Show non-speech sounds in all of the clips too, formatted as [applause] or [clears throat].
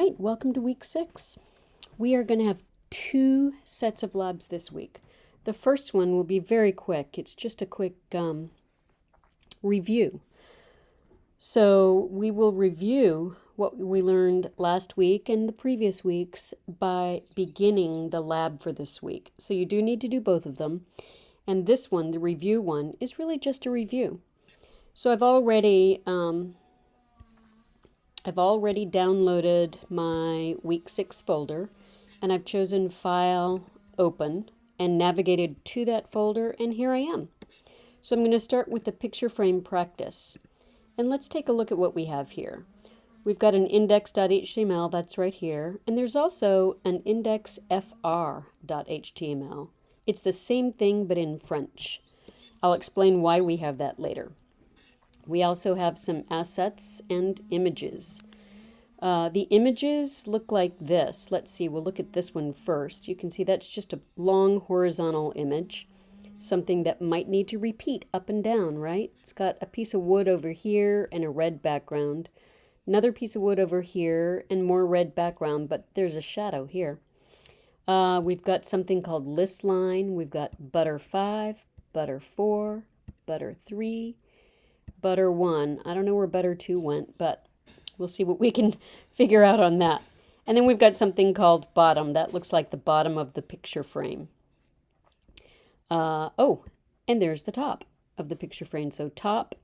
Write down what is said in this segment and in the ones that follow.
right, welcome to week six. We are going to have two sets of labs this week. The first one will be very quick. It's just a quick um, review. So we will review what we learned last week and the previous weeks by beginning the lab for this week. So you do need to do both of them. And this one, the review one, is really just a review. So I've already um, I've already downloaded my week six folder and I've chosen file open and navigated to that folder and here I am. So I'm going to start with the picture frame practice. And let's take a look at what we have here. We've got an index.html that's right here and there's also an indexfr.html. It's the same thing but in French. I'll explain why we have that later. We also have some assets and images. Uh, the images look like this. Let's see, we'll look at this one first. You can see that's just a long horizontal image, something that might need to repeat up and down, right? It's got a piece of wood over here and a red background, another piece of wood over here and more red background, but there's a shadow here. Uh, we've got something called list line. We've got butter 5, butter 4, butter 3, butter 1. I don't know where butter 2 went, but we'll see what we can [laughs] figure out on that. And then we've got something called bottom. That looks like the bottom of the picture frame. Uh, oh, and there's the top of the picture frame. So top,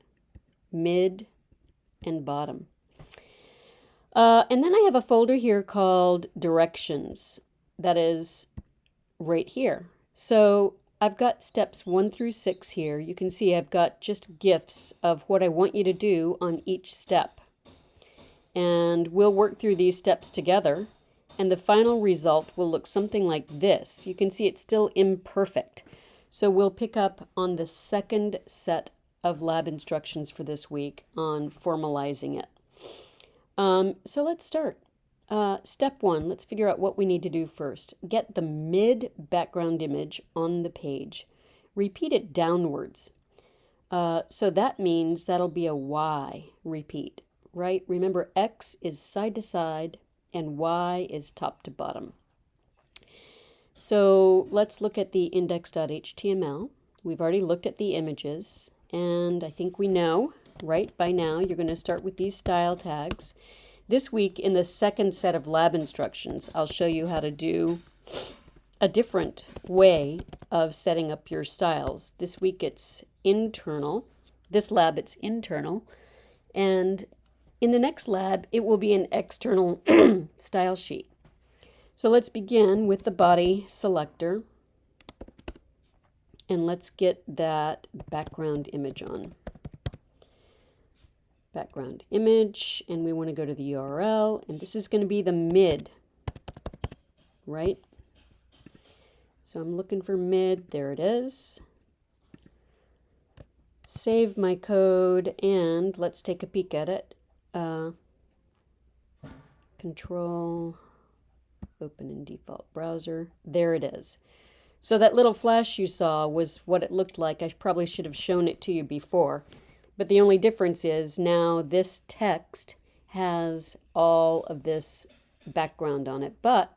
mid, and bottom. Uh, and then I have a folder here called directions. That is right here. So I've got steps one through six here. You can see I've got just GIFs of what I want you to do on each step. And we'll work through these steps together. And the final result will look something like this. You can see it's still imperfect. So we'll pick up on the second set of lab instructions for this week on formalizing it. Um, so let's start. Uh, step one, let's figure out what we need to do first. Get the mid background image on the page. Repeat it downwards. Uh, so that means that'll be a Y repeat, right? Remember X is side to side and Y is top to bottom. So let's look at the index.html. We've already looked at the images and I think we know, right, by now you're going to start with these style tags. This week in the second set of lab instructions, I'll show you how to do a different way of setting up your styles. This week it's internal. This lab it's internal. And in the next lab, it will be an external [clears throat] style sheet. So let's begin with the body selector. And let's get that background image on background image, and we want to go to the URL, and this is going to be the mid, right? So I'm looking for mid, there it is. Save my code, and let's take a peek at it. Uh, control, open in default browser, there it is. So that little flash you saw was what it looked like. I probably should have shown it to you before. But the only difference is now this text has all of this background on it. But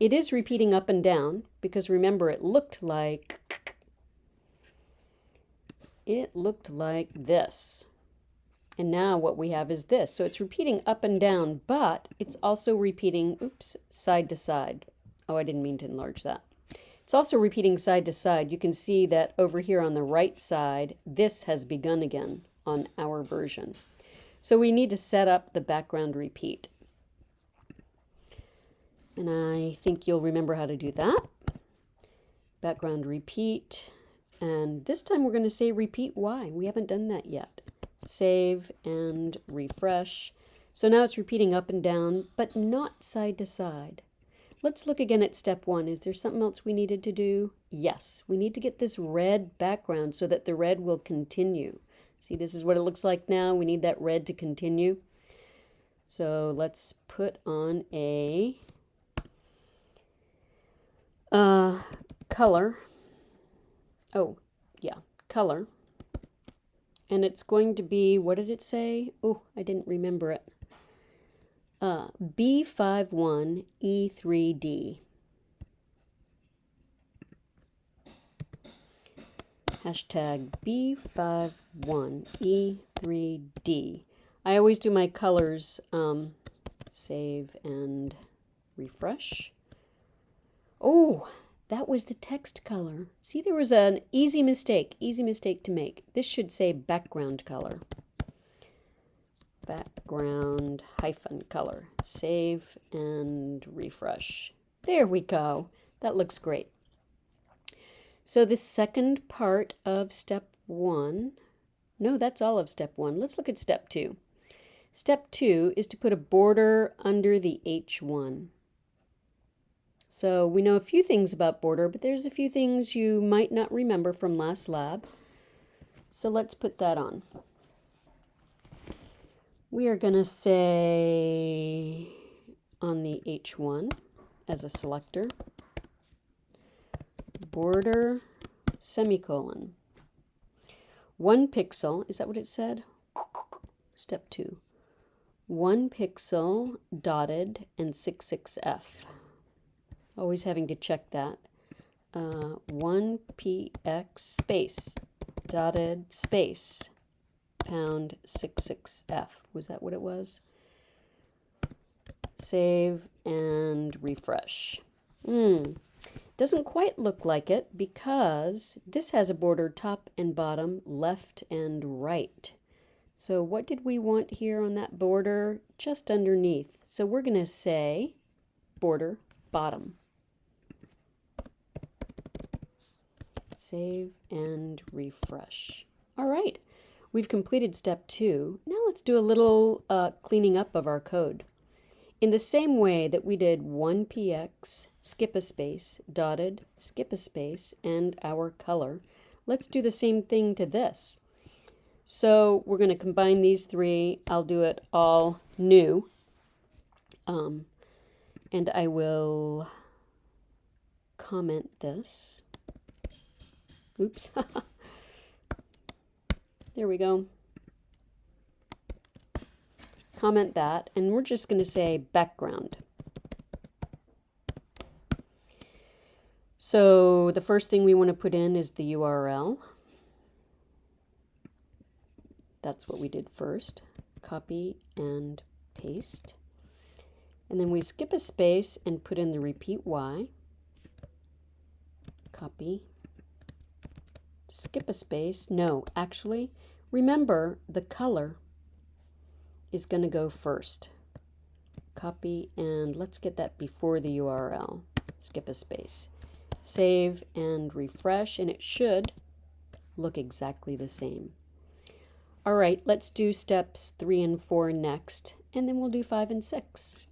it is repeating up and down because remember it looked like it looked like this. And now what we have is this. So it's repeating up and down, but it's also repeating, oops, side to side. Oh, I didn't mean to enlarge that. It's also repeating side to side. You can see that over here on the right side, this has begun again on our version. So we need to set up the background repeat. And I think you'll remember how to do that. Background repeat. And this time we're going to say repeat Y. We haven't done that yet. Save and refresh. So now it's repeating up and down, but not side to side. Let's look again at step one. Is there something else we needed to do? Yes, we need to get this red background so that the red will continue. See, this is what it looks like now. We need that red to continue. So let's put on a uh, color. Oh, yeah, color. And it's going to be, what did it say? Oh, I didn't remember it. Uh, B51E3D. Hashtag B51E3D. I always do my colors, um, save and refresh. Oh, that was the text color. See, there was an easy mistake, easy mistake to make. This should say background color. Background hyphen color. Save and refresh. There we go. That looks great. So the second part of step one, no, that's all of step one. Let's look at step two. Step two is to put a border under the H1. So we know a few things about border, but there's a few things you might not remember from last lab. So let's put that on. We are going to say on the H1 as a selector, border semicolon. One pixel, is that what it said? Step two. One pixel dotted and 66F always having to check that. Uh, 1px space dotted space pound 66f. Was that what it was? Save and refresh. Hmm. Doesn't quite look like it because this has a border top and bottom, left and right. So what did we want here on that border? Just underneath. So we're going to say border bottom. Save and refresh. All right, we've completed step two. Now let's do a little uh, cleaning up of our code. In the same way that we did 1px, skip a space, dotted, skip a space, and our color, let's do the same thing to this. So we're going to combine these three. I'll do it all new. Um, and I will comment this. Oops. [laughs] there we go. Comment that, and we're just going to say background. So the first thing we want to put in is the URL. That's what we did first. Copy and paste. And then we skip a space and put in the repeat Y. Copy skip a space. No, actually, remember the color is going to go first. Copy and let's get that before the URL. Skip a space. Save and refresh and it should look exactly the same. All right, let's do steps three and four next, and then we'll do five and six.